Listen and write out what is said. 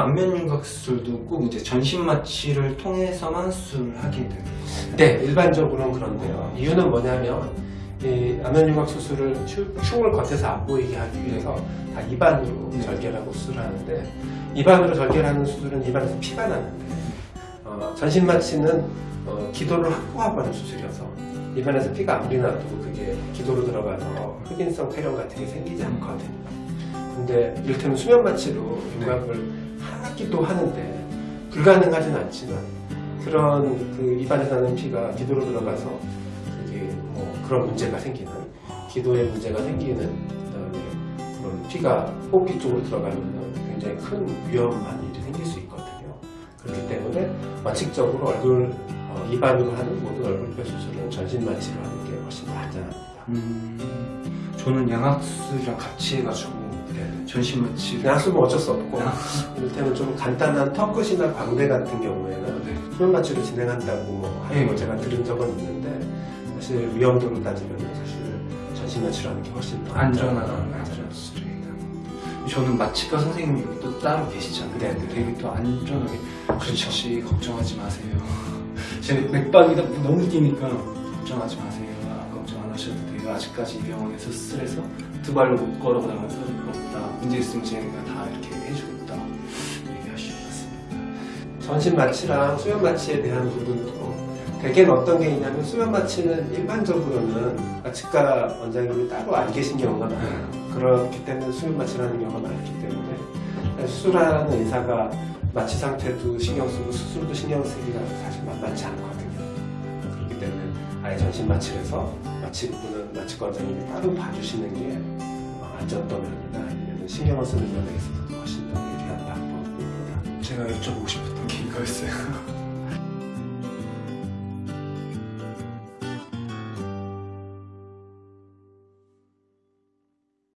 안면 윤곽 수술도 꼭 이제 전신 마취를 통해서만 수술을 하게 되는 거예요. 네, 일반적으로는 그런데요. 이유는 뭐냐면 이 안면유곽 수술을 흉- 흉을 겉에서 안 보이게 하기 위해서 다 입안으로 네. 절개하고 수술하는데 입안으로 절개하는 수술은 입안에서 피가 나는데 어, 전신 마취는 어, 기도를 확보하고 하는 수술이어서 입안에서 피가 아무리 나도 그게 기도로 들어가서 흡인성 폐렴 같은 게 생기지 않거든요. 근데 이를테면 수면 마취로 윤곽을 하기도 하는데 불가능하진 않지만 그런 그 입안에서 나는 피가 기도로 들어가서 그게 뭐 그런 문제가 생기는 기도에 문제가 생기는 그다음에 그런 피가 호흡기 쪽으로 들어가면 굉장히 큰 위험한 일이 생길 수 있거든요. 그렇기 때문에 원칙적으로 얼굴 어, 입안으로 하는 모든 얼굴뼈 수술은 전신 마취로 하는 게 훨씬 더 안전합니다. 음, 저는 양악 수술이랑 같이 해가지고 네. 전신 마취를 양수는 어쩔 수 없고 아. 이를테면 좀 간단한 턱끝이나 광대 같은 경우에는 네. 수면 마취를 진행한다고 뭐 하는 네. 걸 제가 들은 적은 있는데 사실 위험도로 따지면 사실 전신 마취를 하는 게 훨씬 더 안전한. 안전한 수술이에요. 저는 마취과 선생님이 또 따로 계시잖아요. 네, 네. 되게 또 안전하게 그렇죠. 혹시 걱정하지 마세요. 제 맥박이 너무 뛰니까 걱정하지 마세요. 돼요. 아직까지 이 병원에서 수술해서 두 발로 못 걸어가면서 없다. 문제 있으면 저희가 다 이렇게 해주겠다. 얘기하실 것 같습니다. 전신 마취랑 수면 마취에 대한 부분도 대개는 어떤 게 있냐면 수면 마취는 일반적으로는 마취과 원장님이 따로 안 계신 경우가 많아요. 그렇기 때문에 수면 마취라는 경우가 많기 때문에 수술하는 의사가 마취 상태도 신경 쓰고 수술도 신경 쓰기가 사실 만만치 않거든요. 그렇기 때문에 아예 전신 마취를 해서 마취 부분은 마취과 원장님이 따로 봐주시는 게 어, 안전도 면이나 아니면 신경을 쓰는 면에 있어서 훨씬 더 유리한 방법입니다. 제가 여쭤보고 싶었던 게 이거였어요.